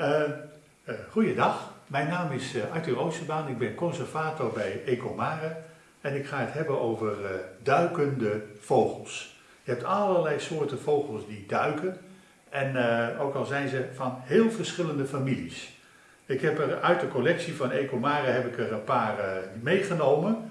Uh, goeiedag, mijn naam is uh, Arthur Oosterbaan, ik ben conservator bij Ecomare en ik ga het hebben over duikende vogels. Je hebt allerlei soorten vogels die duiken en ook al zijn ze van heel verschillende families. Ik heb er uit de collectie van Ecomare heb ik er een paar meegenomen.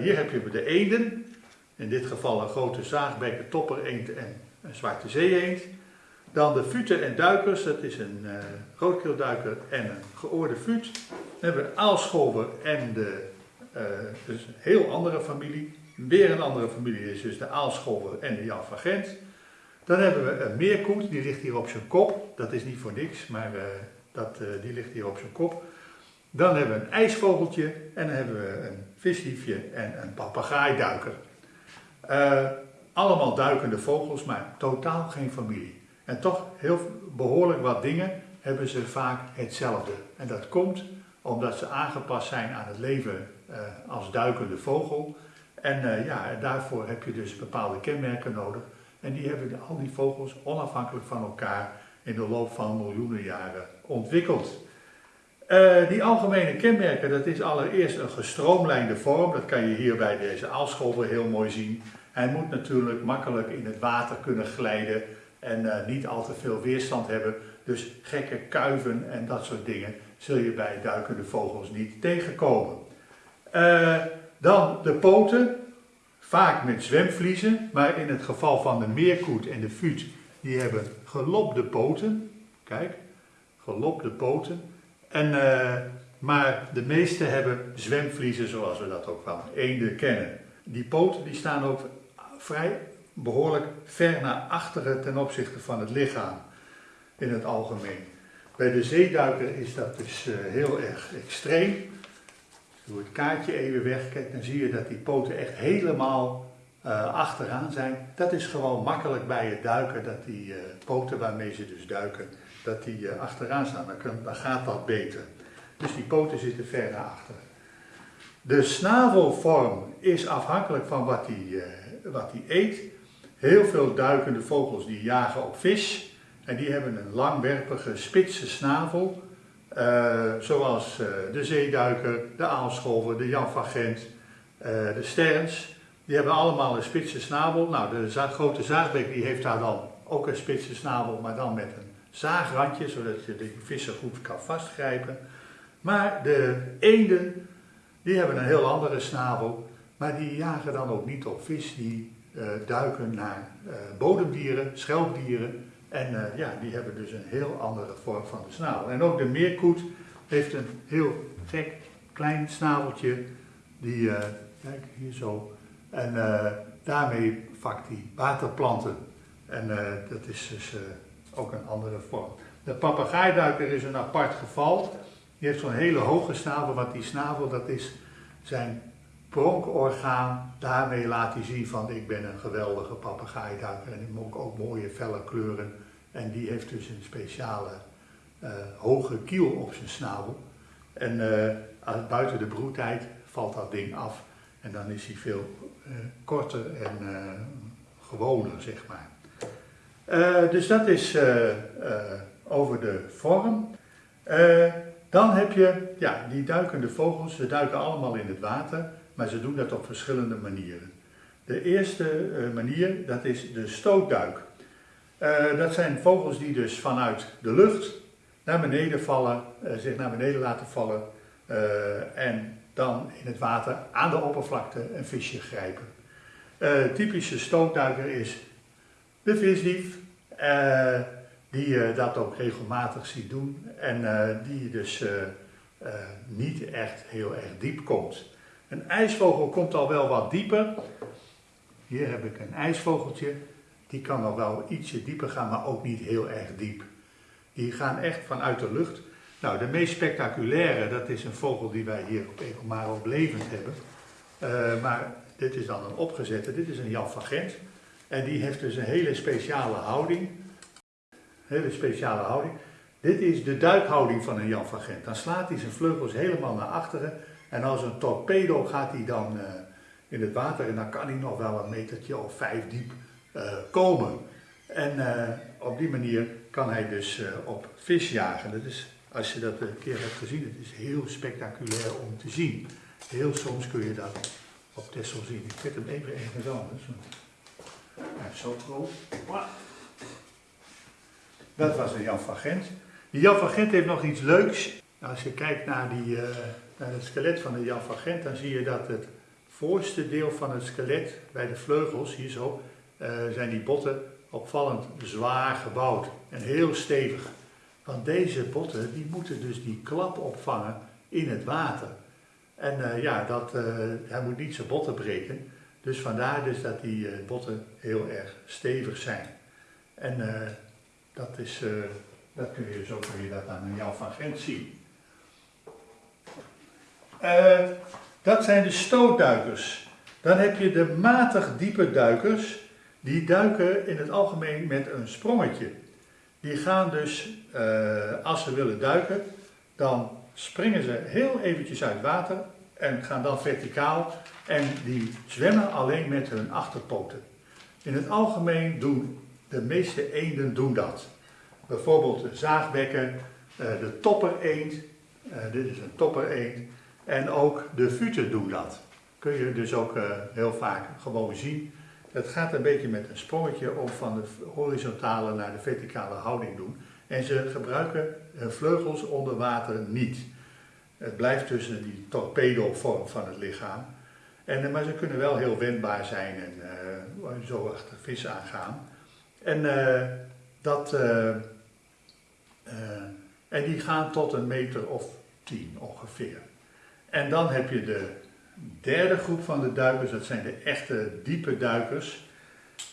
hier heb je de eenden, in dit geval een grote zaagbekken, toppereend en een zwarte zeeëend. Dan de futen en duikers, dat is een uh, roodkeelduiker en een geoorde fut. Dan hebben we aalscholver en de, uh, dus een heel andere familie. Weer een andere familie is dus de aalscholver en de jalvagent. Dan hebben we een meerkoet, die ligt hier op zijn kop. Dat is niet voor niks, maar uh, dat, die ligt hier op zijn kop. Dan hebben we een ijsvogeltje en dan hebben we een visliefje en een papegaaiduiker. allemaal duikende vogels, maar totaal geen familie. En toch heel behoorlijk wat dingen hebben ze vaak hetzelfde. En dat komt omdat ze aangepast zijn aan het leven uh, als duikende vogel. En uh, ja, daarvoor heb je dus bepaalde kenmerken nodig. En die hebben al die vogels onafhankelijk van elkaar in de loop van miljoenen jaren ontwikkeld. Uh, die algemene kenmerken, dat is allereerst een gestroomlijnde vorm. Dat kan je hier bij deze aalscholver heel mooi zien. Hij moet natuurlijk makkelijk in het water kunnen glijden en uh, niet al te veel weerstand hebben. Dus gekke kuiven en dat soort dingen zul je bij duikende vogels niet tegenkomen. Uh, dan de poten, vaak met zwemvliezen, maar in het geval van de meerkoet en de fut, die hebben gelopte poten. Kijk, gelopte poten. En, uh, maar de meeste hebben zwemvliezen zoals we dat ook van eenden kennen. Die poten die staan ook vrij behoorlijk ver naar achteren ten opzichte van het lichaam in het algemeen. Bij de zeeduiker is dat dus uh, heel erg extreem. Je het kaartje even wegkijkt, dan zie je dat die poten echt helemaal uh, achteraan zijn. Dat is gewoon makkelijk bij het duiken, dat die uh, poten waarmee ze dus duiken, dat die achteraan staan. Dan, gaat dat beter. Dus die poten zitten ver naar achteren. De snavelvorm is afhankelijk van wat hij wat eet. Heel veel duikende vogels die jagen op vis en die hebben een langwerpige spitse snavel. Uh, zoals uh, de zeeduiker, de aalscholver, de janvagent, uh, de sterns. Die hebben allemaal een spitse snavel. Nou, de grote zaagbek die heeft daar dan ook een spitse snavel, maar dan met een zaagrandje, zodat je de vissen goed kan vastgrijpen. Maar de eenden, die hebben een heel andere snavel, maar die jagen dan ook niet op vis, die duiken naar uh, bodemdieren, schelpdieren. En uh, ja, die hebben dus een heel andere vorm van de snavel. En ook de meerkoet heeft een heel gek klein snaveltje. Die, kijk hier zo. En daarmee vakt hij waterplanten. En dat is dus ook een andere vorm. De papegaaiduiker is een apart geval. Die heeft zo'n hele hoge snavel, want die snavel dat is zijn pronkorgaan, daarmee laat hij zien van ik ben een geweldige papegaaiduiker en ik moet ook mooie felle kleuren. En die heeft dus een speciale uh, hoge kiel op zijn snavel. En uh, buiten de broedtijd valt dat ding af en dan is hij veel uh, korter en gewoner, zeg maar. dus dat is over de vorm. dan heb je ja, die duikende vogels, ze duiken allemaal in het water maar ze doen dat op verschillende manieren. De eerste uh, manier, dat is de stootduik. Uh, dat zijn vogels die dus vanuit de lucht naar beneden vallen, uh, zich naar beneden laten vallen en dan in het water aan de oppervlakte een visje grijpen. typische stootduiker is de visdief, die je dat ook regelmatig ziet doen en die dus niet echt heel erg diep komt. Een ijsvogel komt al wel wat dieper. Hier heb ik een ijsvogeltje. Die kan al wel ietsje dieper gaan, maar ook niet heel erg diep. Die gaan echt vanuit de lucht. Nou, de meest spectaculaire, dat is een vogel die wij hier op Ecomaro levend hebben. Uh, maar dit is dan een opgezette, dit is een Jan van Gent. En die heeft dus een hele speciale houding. Hele speciale houding. Dit is de duikhouding van een Jan van Gent. Dan slaat hij zijn vleugels helemaal naar achteren en als een torpedo gaat hij dan uh, in het water en dan kan hij nog wel een metertje of vijf diep uh, komen. En uh, op die manier kan hij dus op vis jagen. Dat is, als je dat een keer hebt gezien, het is heel spectaculair om te zien. Heel soms kun je dat op Tessel zien. Ik zet hem even ergens anders. Zo groot. Dat was de Jan van Gent. Die Jan van Gent heeft nog iets leuks. Als je kijkt naar, die, naar het skelet van de Jan van Gent, dan zie je dat het voorste deel van het skelet, bij de vleugels, hier zo, uh, zijn die botten opvallend zwaar gebouwd en heel stevig. Want deze botten, die moeten dus die klap opvangen in het water. En uh, ja, dat, hij moet niet zijn botten breken. Dus vandaar dus dat die botten heel erg stevig zijn. En dat, is, dat kun je, zo kun je dat aan Jan van Gent zien. Uh, dat zijn de stootduikers. Dan heb je de matig diepe duikers. Die duiken in het algemeen met een sprongetje. Die gaan dus, uh, als ze willen duiken, dan springen ze heel eventjes uit water en gaan dan verticaal. En die zwemmen alleen met hun achterpoten. In het algemeen doen de meeste eenden doen dat. Bijvoorbeeld de zaagbekken, uh, de toppereend. dit is een toppereend. En ook de futen doen dat. Kun je dus ook uh, heel vaak gewoon zien. Het gaat een beetje met een sprongetje om van de horizontale naar de verticale houding doen. En ze gebruiken hun vleugels onder water niet. Het blijft tussen die torpedo-vorm van het lichaam. En, eh, maar ze kunnen wel heel wendbaar zijn en uh, zo achter vis aangaan. En, dat, en die gaan tot een meter of tien ongeveer. En dan heb je de derde groep van de duikers, dat zijn de echte diepe duikers.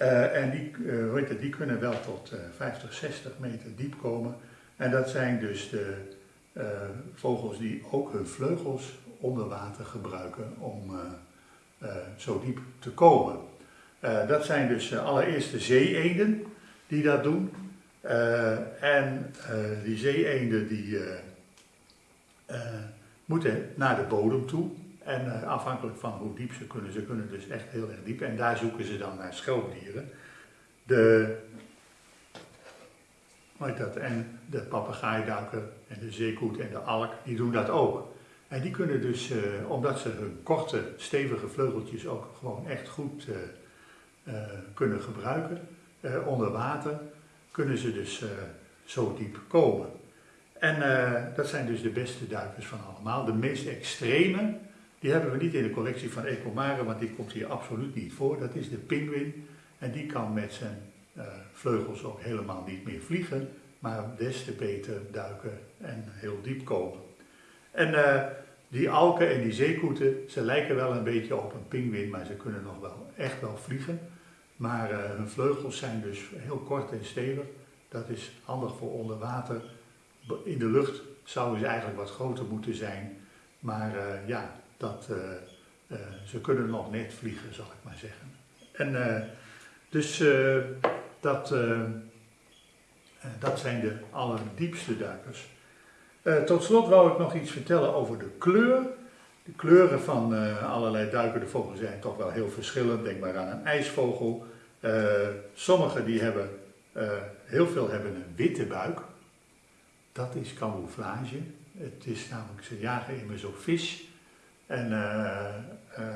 Uh, en die, uh, die kunnen wel tot uh, 50, 60 meter diep komen. En dat zijn dus de vogels die ook hun vleugels onder water gebruiken om zo diep te komen. dat zijn dus allereerst de zeeenden die dat doen. en die zeeenden die moeten naar de bodem toe. En uh, afhankelijk van hoe diep ze kunnen, ze kunnen dus echt heel erg diep. En daar zoeken ze dan naar schelpdieren. De, hoe dat, en de papegaaiduiker en de zeekoet en de alk, die doen dat ook. En die kunnen dus, uh, omdat ze hun korte, stevige vleugeltjes ook gewoon echt goed uh, kunnen gebruiken onder water, kunnen ze dus zo diep komen. En uh, dat zijn dus de beste duikers van allemaal. De meest extreme, die hebben we niet in de collectie van Ecomare, want die komt hier absoluut niet voor. Dat is de pinguïn. En die kan met zijn uh, vleugels ook helemaal niet meer vliegen, maar des te beter duiken en heel diep komen. En uh, die alken en die zeekoeten, ze lijken wel een beetje op een pinguïn, maar ze kunnen nog wel echt wel vliegen. Maar hun vleugels zijn dus heel kort en stevig. Dat is handig voor onder water in de lucht zouden ze eigenlijk wat groter moeten zijn. Maar uh, ja, dat, uh, uh, ze kunnen nog net vliegen, zal ik maar zeggen. En dus dat, dat zijn de allerdiepste duikers. tot slot wou ik nog iets vertellen over de kleur. De kleuren van allerlei duikende vogels zijn toch wel heel verschillend. Denk maar aan een ijsvogel. sommige die hebben, heel veel hebben een witte buik dat is camouflage. Het is namelijk, ze jagen immers op vis. En uh, uh,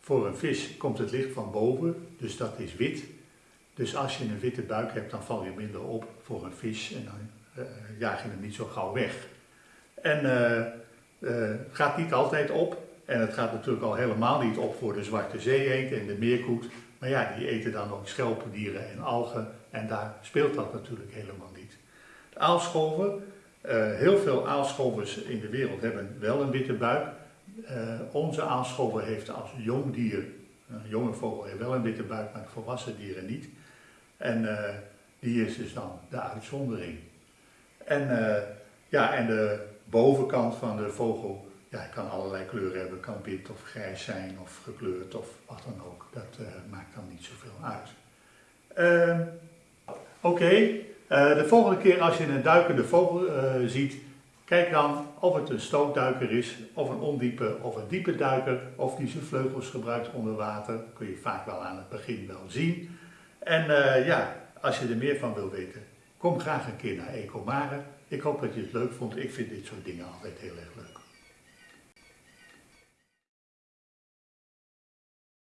voor een vis komt het licht van boven, dus dat is wit. Dus als je een witte buik hebt, dan val je minder op voor een vis en dan uh, jaag je hem niet zo gauw weg. En het gaat niet altijd op. En het gaat natuurlijk al helemaal niet op voor de zwarte zeeëend en de meerkoet. Maar ja, die eten dan ook schelpendieren en algen. En daar speelt dat natuurlijk helemaal niet. De aalscholver, uh, heel veel aalscholvers in de wereld hebben wel een witte buik. Uh, onze aalscholver heeft als jong dier, een jonge vogel heeft wel een witte buik, maar volwassen dieren niet. En uh, die is dus dan de uitzondering. En, ja, en de bovenkant van de vogel ja, kan allerlei kleuren hebben. kan wit of grijs zijn of gekleurd of wat dan ook. Dat maakt dan niet zoveel uit. Ehm, oké, uh, de volgende keer als je een duikende vogel uh, ziet, kijk dan of het een stootduiker is, of een ondiepe of een diepe duiker, of die zijn vleugels gebruikt onder water. Kun je vaak wel aan het begin wel zien. En uh, ja, als je er meer van wil weten, kom graag een keer naar Ecomare. Ik hoop dat je het leuk vond. Ik vind dit soort dingen altijd heel erg leuk.